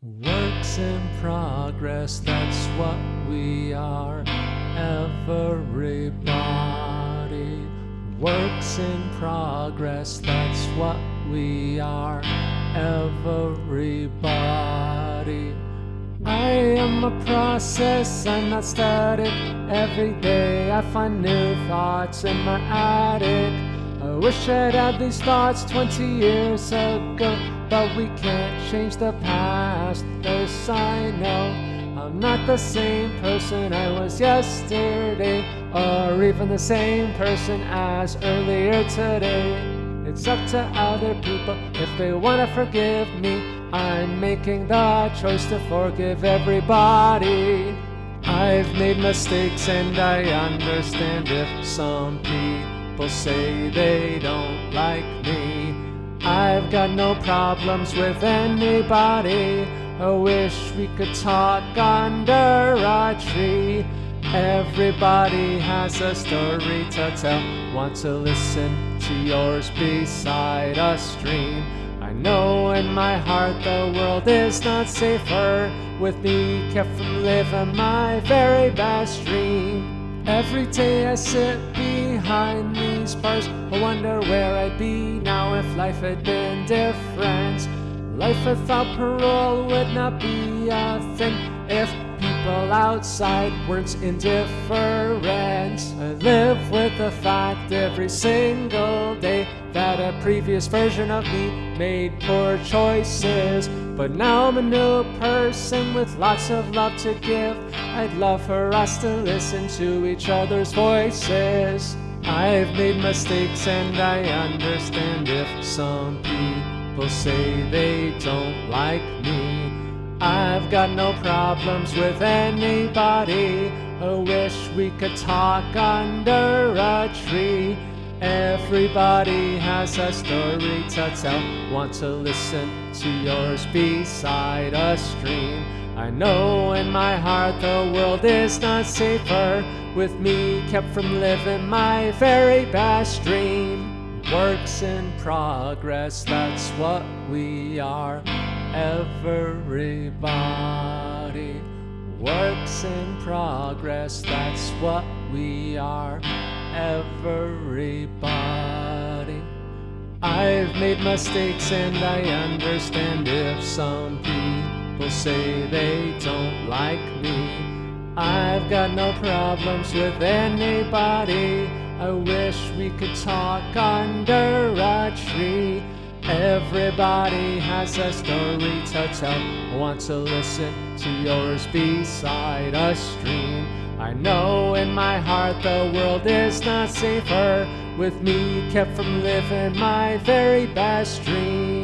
Works in progress, that's what we are, everybody. Works in progress, that's what we are, everybody. I am a process, I'm not static. Every day I find new thoughts in my attic. I wish I'd had these thoughts 20 years ago, but we can't change the past. This I know. I'm not the same person I was yesterday, or even the same person as earlier today. It's up to other people if they wanna forgive me. I'm making the choice to forgive everybody. I've made mistakes and I understand if some people say they don't like me. I've got no problems with anybody. I wish we could talk under a tree. Everybody has a story to tell. Want to listen to yours beside a stream? I know in my heart the world is not safer with me kept from living my very best dream. Every day I sit behind these bars, I wonder where I'd be now if life had been different. Life without parole would not be a thing if people outside weren't indifferent. I live with the fact every single day that a previous version of me made poor choices. But now I'm a new person with lots of love to give. I'd love for us to listen to each other's voices. I've made mistakes and I understand if some people say they don't like me. I've got no problems with anybody. I wish we could talk under a tree. Everybody has a story to tell. Want to listen to yours beside a stream. I know in my heart the world is not safer with me kept from living my very best dream. Works in progress, that's what we are. Everybody. Works in progress, that's what we are. Everybody. I've made mistakes and I understand if some people say they don't like me. I've got no problems with anybody. I wish we could talk under a tree. Everybody has a story to tell. Want to listen to yours beside a stream. I know in my heart the world is not safer with me kept from living my very best dream.